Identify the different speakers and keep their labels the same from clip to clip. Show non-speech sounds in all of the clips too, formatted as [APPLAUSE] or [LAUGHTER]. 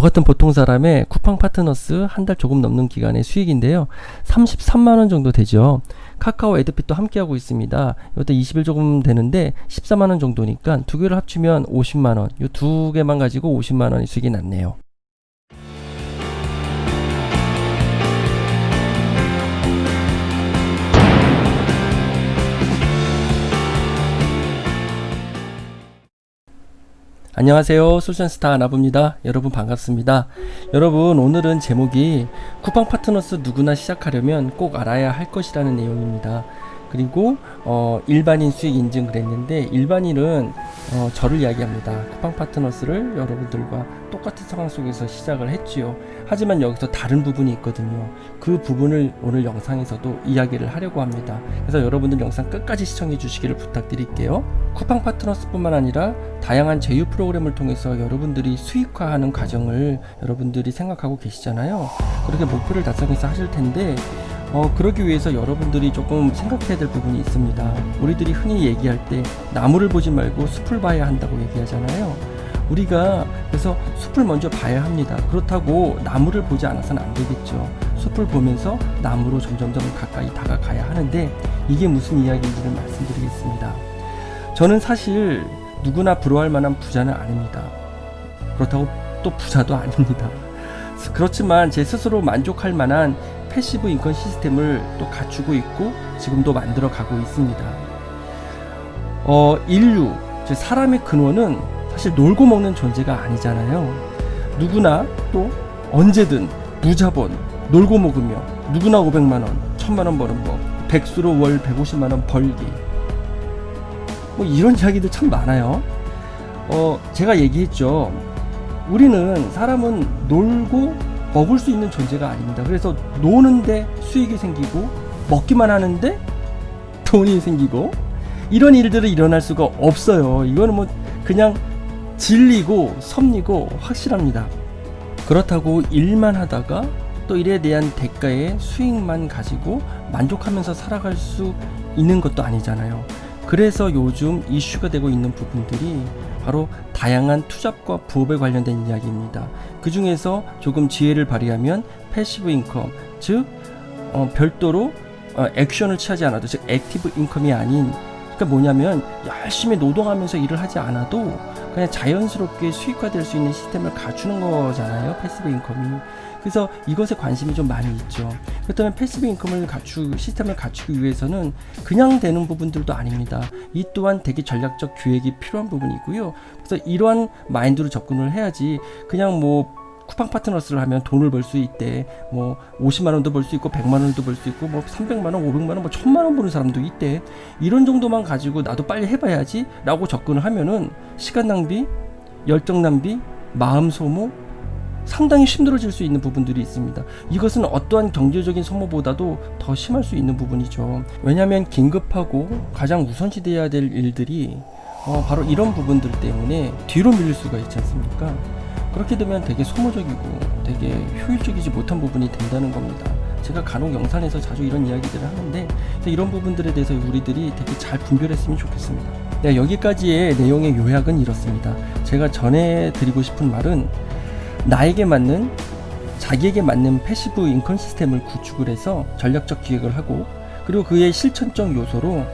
Speaker 1: 저 같은 보통 사람의 쿠팡 파트너스 한 달 조금 넘는 기간의 수익인데요. 33만원 정도 되죠. 카카오 에드핏도 함께하고 있습니다. 이것도 20일 조금 되는데 14만원 정도니까 두 개를 합치면 50만원. 이 두 개만 가지고 50만원의 수익이 났네요. 안녕하세요. 솔션스타 아나부입니다. 여러분 반갑습니다. 여러분 오늘은 제목이 쿠팡 파트너스 누구나 시작하려면 꼭 알아야 할 것이라는 내용입니다 그리고 어, 일반인 수익 인증을 했는데 일반인은 어, 저를 이야기합니다. 쿠팡 파트너스를 여러분들과 똑같은 상황 속에서 시작을 했지요. 하지만 여기서 다른 부분이 있거든요. 그 부분을 오늘 영상에서도 이야기를 하려고 합니다. 그래서 여러분들 영상 끝까지 시청해 주시기를 부탁드릴게요. 쿠팡 파트너스 뿐만 아니라 다양한 제휴 프로그램을 통해서 여러분들이 수익화하는 과정을 여러분들이 생각하고 계시잖아요. 그렇게 목표를 달성해서 하실 텐데 어, 그러기 위해서 여러분들이 조금 생각해야 될 부분이 있습니다. 우리들이 흔히 얘기할 때 나무를 보지 말고 숲을 봐야 한다고 얘기하잖아요. 우리가 그래서 숲을 먼저 봐야 합니다. 그렇다고 나무를 보지 않아서는 안 되겠죠. 숲을 보면서 나무로 점점점 가까이 다가가야 하는데 이게 무슨 이야기인지를 말씀드리겠습니다. 저는 사실 누구나 부러워할 만한 부자는 아닙니다. 그렇다고 또 부자도 아닙니다. 그렇지만 제 스스로 만족할 만한 passive income 시스템을 또 갖추고 있고 지금도 만들어 가고 있습니다. 어, 인류, 즉 사람의 근원은 사실 놀고 먹는 존재가 아니잖아요. 누구나 또 언제든 무자본, 놀고 먹으며 누구나 500만원, 1000만원 버는 법, 백수로 월 150만원 벌기. 뭐 이런 이야기들 참 많아요. 어, 제가 얘기했죠. 우리는 사람은 놀고 먹을 수 있는 존재가 아닙니다. 그래서 노는데 수익이 생기고 먹기만 하는데 돈이 생기고 이런 일들은 일어날 수가 없어요. 이거는 뭐 그냥 진리고 섭리고 확실합니다. 그렇다고 일만 하다가 또 일에 대한 대가의 수익만 가지고 만족하면서 살아갈 수 있는 것도 아니잖아요. 그래서 요즘 이슈가 되고 있는 부분들이 바로 다양한 투잡과 부업에 관련된 이야기입니다. 그 중에서 조금 지혜를 발휘하면 passive income, 즉 어, 별도로 어, 액션을 취하지 않아도 즉 active income이 아닌 그러니까 뭐냐면 열심히 노동하면서 일을 하지 않아도 그냥 자연스럽게 수익화될 수 있는 시스템을 갖추는 거잖아요. passive income이. 그래서 이것에 관심이 좀 많이 있죠. 그렇다면 passive income을 갖추 시스템을 갖추기 위해서는 그냥 되는 부분들도 아닙니다. 이 또한 되게 전략적 기획이 필요한 부분이고요. 그래서 이러한 마인드로 접근을 해야지 그냥 뭐 쿠팡 파트너스를 하면 돈을 벌 수 있대. 뭐 50만 원도 벌 수 있고 100만 원도 벌 수 있고 뭐 300만 원, 500만 원, 뭐 1000만 원 버는 사람도 있대. 이런 정도만 가지고 나도 빨리 해 봐야지 라고 접근을 하면은 시간 낭비, 열정 낭비, 마음 소모 상당히 힘들어질 수 있는 부분들이 있습니다. 이것은 어떠한 경제적인 소모보다도 더 심할 수 있는 부분이죠. 왜냐하면 긴급하고 가장 우선시돼야 될 일들이 어, 바로 이런 부분들 때문에 뒤로 밀릴 수가 있지 않습니까? 그렇게 되면 되게 소모적이고 되게 효율적이지 못한 부분이 된다는 겁니다. 제가 간혹 영상에서 자주 이런 이야기들을 하는데 이런 부분들에 대해서 우리들이 되게 잘 분별했으면 좋겠습니다. 네, 여기까지의 내용의 요약은 이렇습니다. 제가 전해 드리고 싶은 말은 나에게 맞는 자기에게 맞는 passive income 시스템을 구축을 해서 전략적 기획을 하고 그리고 그의 실천적 요소로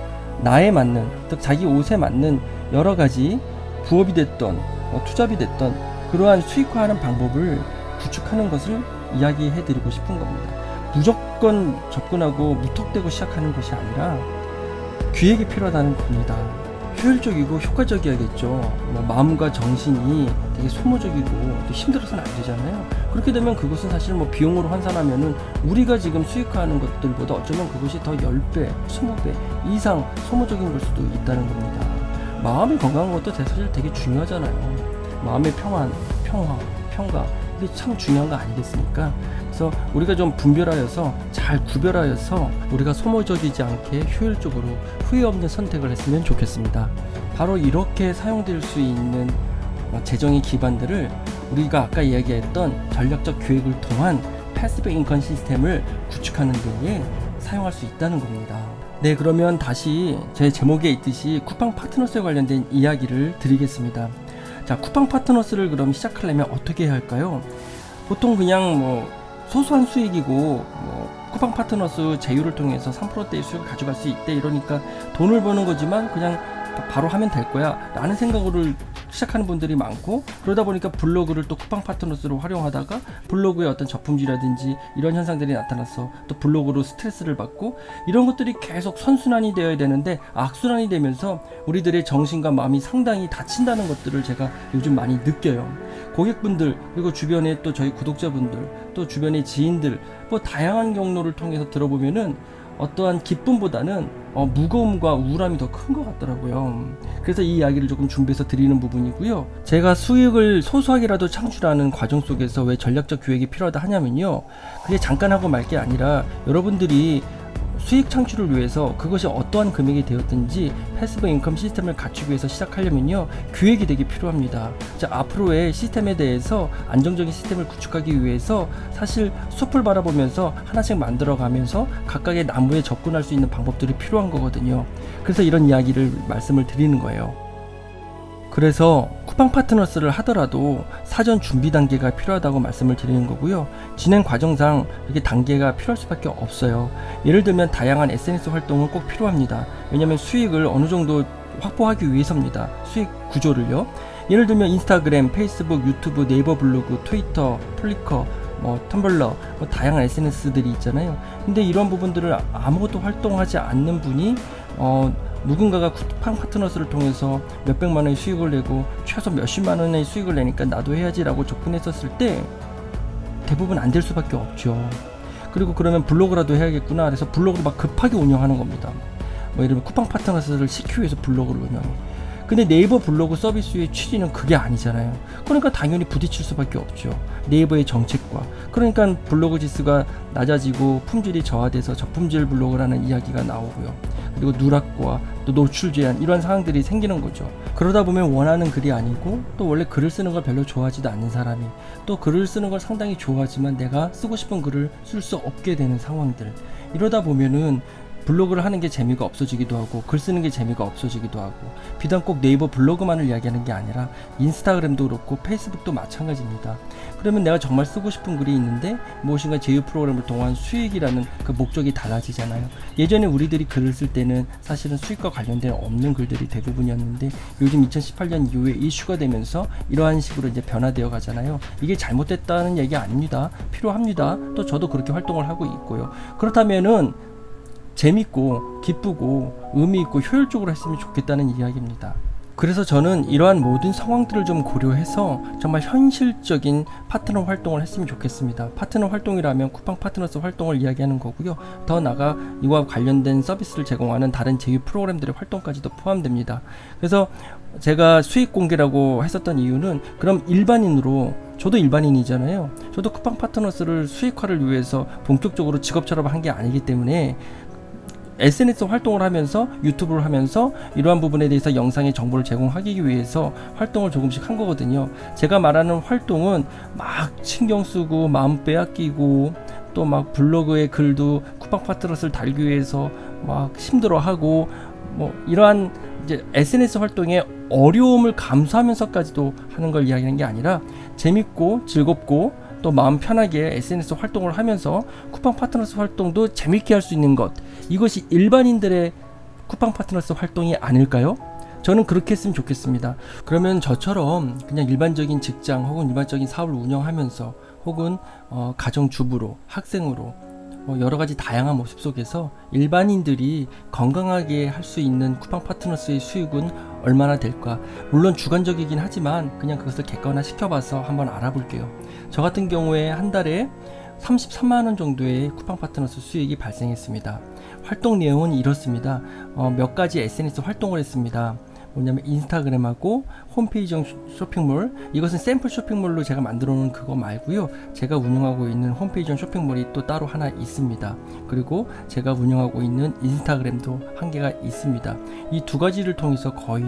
Speaker 1: 나에 맞는 즉 자기 옷에 맞는 여러 가지 부업이 됐던 뭐 투잡이 됐던 그러한 수익화하는 방법을 구축하는 것을 이야기해 드리고 싶은 겁니다. 무조건 접근하고 무턱대고 시작하는 것이 아니라 기획이 필요하다는 겁니다. 효율적이고 효과적이야겠죠. 뭐 마음과 정신이 되게 소모적이고 또 힘들어서는 안 되잖아요. 그렇게 되면 그것은 사실 뭐 비용으로 환산하면은 우리가 지금 수익화하는 것들보다 어쩌면 그것이 더 10배, 20배 이상 소모적인 걸 수도 있다는 겁니다. 마음이 건강한 것도 사실 되게 중요하잖아요. 마음의 평안, 평화, 평가 이게 참 중요한 거 아니겠습니까? 그래서 우리가 좀 분별하여서 잘 구별하여서 우리가 소모적이지 않게 효율적으로 후회 없는 선택을 했으면 좋겠습니다. 바로 이렇게 사용될 수 있는 재정의 기반들을 우리가 아까 이야기했던 전략적 기획을 통한 passive income 시스템을 구축하는 데에 사용할 수 있다는 겁니다. 네 그러면 다시 제 제목에 있듯이 쿠팡 파트너스에 관련된 이야기를 드리겠습니다. 자, 쿠팡 파트너스를 그럼 시작하려면 어떻게 해야 할까요? 보통 그냥 뭐 소소한 수익이고 뭐 쿠팡 파트너스 제휴를 통해서 3%대의 수익을 가져갈 수 있대 이러니까 돈을 버는 거지만 그냥 바로 하면 될 거야 라는 생각으로 시작하는 분들이 많고 그러다 보니까 블로그를 또 쿠팡 파트너스로 활용하다가 블로그에 어떤 저품질이라든지 이런 현상들이 나타나서 또 블로그로 스트레스를 받고 이런 것들이 계속 선순환이 되어야 되는데 악순환이 되면서 우리들의 정신과 마음이 상당히 다친다는 것들을 제가 요즘 많이 느껴요. 고객분들 그리고 주변에 또 저희 구독자분들 또 주변의 지인들 뭐 다양한 경로를 통해서 들어보면은 어떠한 기쁨보다는 어, 무거움과 우울함이 더 큰 것 같더라고요. 그래서 이 이야기를 조금 준비해서 드리는 부분이고요. 제가 수익을 소소하게라도 창출하는 과정 속에서 왜 전략적 기획이 필요하다 하냐면요. 그게 잠깐 하고 말 게 아니라 여러분들이 수익 창출을 위해서 그것이 어떠한 금액이 되었든지 passive income 시스템을 갖추기 위해서 시작하려면요 기획이 되게 필요합니다. 자 앞으로의 시스템에 대해서 안정적인 시스템을 구축하기 위해서 사실 숲을 바라보면서 하나씩 만들어 가면서 각각의 나무에 접근할 수 있는 방법들이 필요한 거거든요. 그래서 이런 이야기를 말씀을 드리는 거예요. 그래서 쿠팡 파트너스를 하더라도 사전 준비 단계가 필요하다고 말씀을 드리는 거고요. 진행 과정상 이렇게 단계가 필요할 수밖에 없어요. 예를 들면 다양한 SNS 활동은 꼭 필요합니다. 왜냐하면 수익을 어느 정도 확보하기 위해서입니다. 수익 구조를요. 예를 들면 인스타그램, 페이스북, 유튜브, 네이버 블로그, 트위터, 플리커, 뭐 텀블러, 뭐 다양한 SNS들이 있잖아요. 근데 이런 부분들을 아무것도 활동하지 않는 분이 어 누군가가 쿠팡 파트너스를 통해서 몇백만 원의 수익을 내고 최소 몇십만 원의 수익을 내니까 나도 해야지 라고 접근했었을 때 대부분 안 될 수밖에 없죠. 그리고 그러면 블로그라도 해야겠구나 그래서 블로그를 막 급하게 운영하는 겁니다. 뭐 예를 들면 쿠팡 파트너스를 시키기 위해서 블로그를 운영해. 근데 네이버 블로그 서비스의 취지는 그게 아니잖아요. 그러니까 당연히 부딪힐 수밖에 없죠. 네이버의 정책과. 그러니까 블로그 지수가 낮아지고 품질이 저하돼서 저품질 블로그라는 이야기가 나오고요. 그리고 누락과 또 노출 제한 이런 상황들이 생기는 거죠. 그러다 보면 원하는 글이 아니고 또 원래 글을 쓰는 걸 별로 좋아하지도 않는 사람이 또 글을 쓰는 걸 상당히 좋아하지만 내가 쓰고 싶은 글을 쓸 수 없게 되는 상황들 이러다 보면은 블로그를 하는 게 재미가 없어지기도 하고 글 쓰는 게 재미가 없어지기도 하고 비단 꼭 네이버 블로그만을 이야기하는 게 아니라 인스타그램도 그렇고 페이스북도 마찬가지입니다. 그러면 내가 정말 쓰고 싶은 글이 있는데 무엇인가 제휴 프로그램을 통한 수익이라는 그 목적이 달라지잖아요. 예전에 우리들이 글을 쓸 때는 사실은 수익과 관련된 없는 글들이 대부분이었는데 요즘 2018년 이후에 이슈가 되면서 이러한 식으로 이제 변화되어 가잖아요. 이게 잘못됐다는 얘기 아닙니다. 필요합니다. 또 저도 그렇게 활동을 하고 있고요. 그렇다면은 재밌고 기쁘고 의미 있고 효율적으로 했으면 좋겠다는 이야기입니다. 그래서 저는 이러한 모든 상황들을 좀 고려해서 정말 현실적인 파트너 활동을 했으면 좋겠습니다. 파트너 활동이라면 쿠팡 파트너스 활동을 이야기하는 거고요. 더 나가 이와 관련된 서비스를 제공하는 다른 제휴 프로그램들의 활동까지도 포함됩니다. 그래서 제가 수익 공개라고 했었던 이유는 그럼 일반인으로 저도 일반인이잖아요. 저도 쿠팡 파트너스를 수익화를 위해서 본격적으로 직업처럼 한 게 아니기 때문에 SNS 활동을 하면서 유튜브를 하면서 이러한 부분에 대해서 영상의 정보를 제공하기 위해서 활동을 조금씩 한 거거든요. 제가 말하는 활동은 막 신경 쓰고 마음 빼앗기고 또 막 블로그에 글도 쿠팡 파트너스를 달기 위해서 막 힘들어하고 뭐 이러한 이제 SNS 활동의 어려움을 감수하면서까지도 하는 걸 이야기하는 게 아니라 재밌고 즐겁고 또 마음 편하게 SNS 활동을 하면서 쿠팡 파트너스 활동도 재밌게 할 수 있는 것 이것이 일반인들의 쿠팡 파트너스 활동이 아닐까요? 저는 그렇게 했으면 좋겠습니다. 그러면 저처럼 그냥 일반적인 직장 혹은 일반적인 사업을 운영하면서 혹은 어, 가정주부로 학생으로 뭐 여러 가지 다양한 모습 속에서 일반인들이 건강하게 할 수 있는 쿠팡 파트너스의 수익은 얼마나 될까? 물론 주관적이긴 하지만 그냥 그것을 객관화 시켜봐서 한번 알아볼게요. 저 같은 경우에 한 달에 33만원 정도의 쿠팡 파트너스 수익이 발생했습니다. 활동 내용은 이렇습니다. 어, 몇 가지 SNS 활동을 했습니다. 뭐냐면 인스타그램하고 홈페이지형 쇼핑몰. 이것은 샘플 쇼핑몰로 제가 만들어 놓은 그거 말고요. 제가 운영하고 있는 홈페이지형 쇼핑몰이 또 따로 하나 있습니다. 그리고 제가 운영하고 있는 인스타그램도 한 개가 있습니다. 이 두 가지를 통해서 거의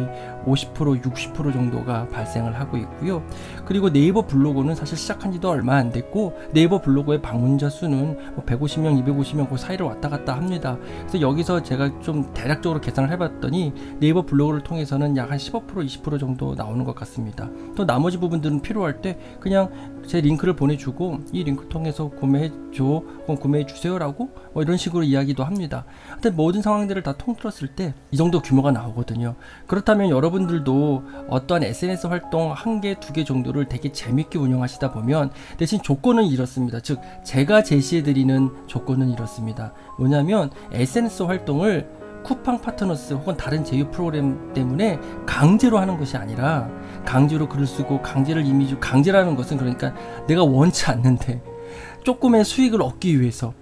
Speaker 1: 50% 60% 정도가 발생을 하고 있고요. 그리고 네이버 블로그는 사실 시작한 지도 얼마 안 됐고 네이버 블로그의 방문자 수는 뭐 150명 250명 그 사이를 왔다 갔다 합니다. 그래서 여기서 제가 좀 대략적으로 계산을 해봤더니 네이버 블로그를 통해서 부분에서는 약 한 15% 20% 정도 나오는 것 같습니다. 또 나머지 부분들은 필요할 때 그냥 제 링크를 보내주고 이 링크 통해서 구매해 줘 혹은 구매해 주세요 라고 뭐 이런 식으로 이야기도 합니다. 하여튼 모든 상황들을 다 통틀었을 때 이 정도 규모가 나오거든요. 그렇다면 여러분들도 어떠한 SNS 활동 한 개, 두 개 정도를 되게 재밌게 운영하시다 보면 대신 조건은 이렇습니다. 즉, 제가 제시해드리는 조건은 이렇습니다. 뭐냐면 SNS 활동을 쿠팡 파트너스 혹은 다른 제휴 프로그램 때문에 강제로 하는 것이 아니라 강제로 글을 쓰고 강제를 이미지 강제라는 것은 그러니까 내가 원치 않는데 조금의 수익을 얻기 위해서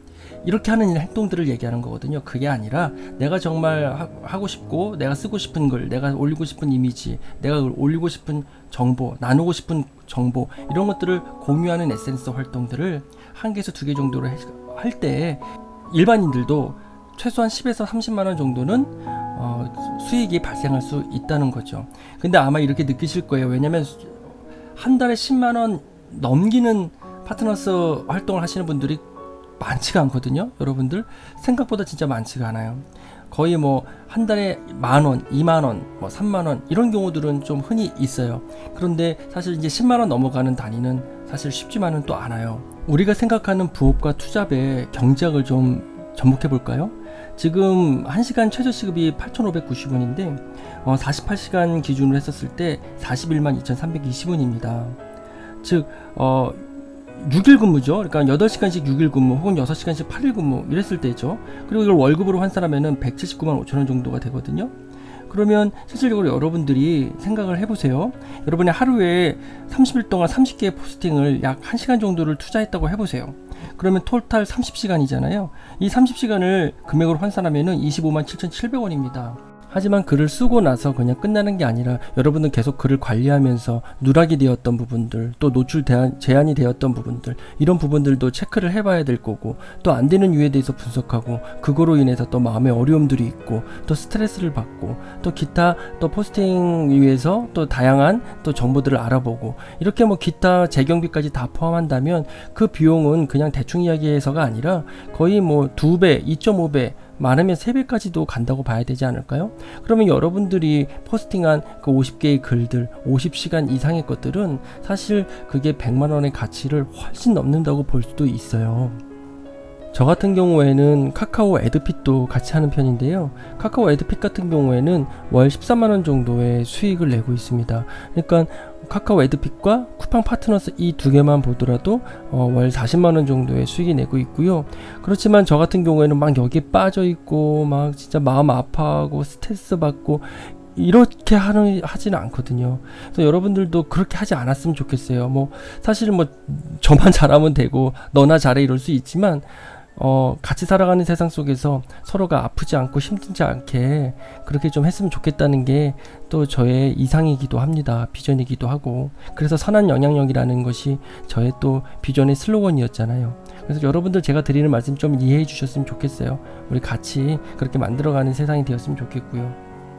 Speaker 1: 이렇게 하는 행동들을 얘기하는 거거든요. 그게 아니라 내가 정말 하, 하고 싶고 내가 쓰고 싶은 글, 내가 올리고 싶은 이미지, 내가 올리고 싶은 정보, 나누고 싶은 정보 이런 것들을 공유하는 SNS 활동들을 한 개에서 두 개 정도로 할 때 일반인들도 최소한 10에서 30만 원 정도는 어, 수익이 발생할 수 있다는 거죠. 근데 아마 이렇게 느끼실 거예요. 왜냐면 한 달에 10만 원 넘기는 파트너스 활동을 하시는 분들이 많지가 않거든요. 여러분들 생각보다 진짜 많지가 않아요. 거의 뭐 한 달에 만 원, 이만 원, 뭐 삼만 원 이런 경우들은 좀 흔히 있어요. 그런데 사실 이제 10만 원 넘어가는 단위는 사실 쉽지만은 또 않아요. 우리가 생각하는 부업과 투잡의 경제학을 좀 접목해 볼까요? 지금 1시간 최저 시급이 8,590원인데 어, 48시간 기준으로 했었을 때 41만 2,320원입니다. 즉 어, 6일 근무죠. 그러니까 8시간씩 6일 근무 혹은 6시간씩 8일 근무 이랬을 때죠. 그리고 이걸 월급으로 환산하면 은 179만 5천 원 정도가 되거든요. 그러면 실질적으로 여러분들이 생각을 해보세요. 여러분이 하루에 30일 동안 30개의 포스팅을 약 1시간 정도를 투자했다고 해보세요. 그러면 톨탈 30시간이잖아요. 이 30시간을 금액으로 환산하면 은 25만 7,700원입니다. 하지만 글을 쓰고 나서 그냥 끝나는 게 아니라 여러분은 계속 글을 관리하면서 누락이 되었던 부분들 또 노출 대한, 제한이 되었던 부분들 이런 부분들도 체크를 해봐야 될 거고 또 안 되는 이유에 대해서 분석하고 그거로 인해서 또 마음의 어려움들이 있고 또 스트레스를 받고 또 기타 또 포스팅 위해서 또 다양한 또 정보들을 알아보고 이렇게 뭐 기타 재경비까지 다 포함한다면 그 비용은 그냥 대충 이야기해서가 아니라 거의 뭐두 배, 2.5배 많으면 3배까지도 간다고 봐야 되지 않을까요? 그러면 여러분들이 포스팅한 그 50개의 글들, 50시간 이상의 것들은 사실 그게 100만원의 가치를 훨씬 넘는다고 볼 수도 있어요. 저 같은 경우에는 카카오 애드핏도 같이 하는 편인데요. 카카오 애드핏 같은 경우에는 월 13만원 정도의 수익을 내고 있습니다. 그러니까 카카오 애드핏과 쿠팡 파트너스 이 두 개만 보더라도 어, 월 40만원 정도의 수익이 내고 있고요. 그렇지만 저 같은 경우에는 막 여기에 빠져 있고 막 진짜 마음 아파하고 스트레스 받고 이렇게 하는 하지는 않거든요. 그래서 여러분들도 그렇게 하지 않았으면 좋겠어요. 뭐 사실 뭐 저만 [LAUGHS] 잘하면 되고 너나 잘해 이럴 수 있지만 어, 같이 살아가는 세상 속에서 서로가 아프지 않고 힘들지 않게 그렇게 좀 했으면 좋겠다는 게 또 저의 이상이기도 합니다. 비전이기도 하고. 그래서 선한 영향력이라는 것이 저의 또 비전의 슬로건이었잖아요. 그래서 여러분들 제가 드리는 말씀 좀 이해해 주셨으면 좋겠어요. 우리 같이 그렇게 만들어가는 세상이 되었으면 좋겠고요.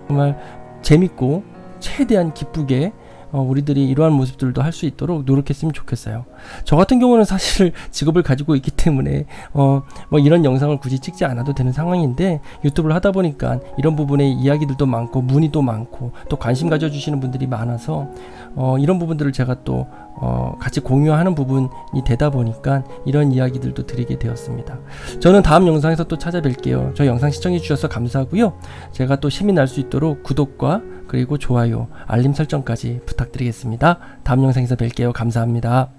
Speaker 1: 정말 재밌고 최대한 기쁘게 어, 우리들이 이러한 모습들도 할 수 있도록 노력했으면 좋겠어요. 저 같은 경우는 사실 [LAUGHS] 직업을 가지고 있기 때문에 어, 뭐 이런 영상을 굳이 찍지 않아도 되는 상황인데 유튜브를 하다 보니까 이런 부분에 이야기들도 많고 문의도 많고 또 관심 가져주시는 분들이 많아서 어, 이런 부분들을 제가 또 어, 같이 공유하는 부분이 되다 보니까 이런 이야기들도 드리게 되었습니다. 저는 다음 영상에서 또 찾아뵐게요. 저 영상 시청해 주셔서 감사하고요. 제가 또 힘이 날 수 있도록 구독과 그리고 좋아요, 알림 설정까지 부탁드리겠습니다. 다음 영상에서 뵐게요. 감사합니다.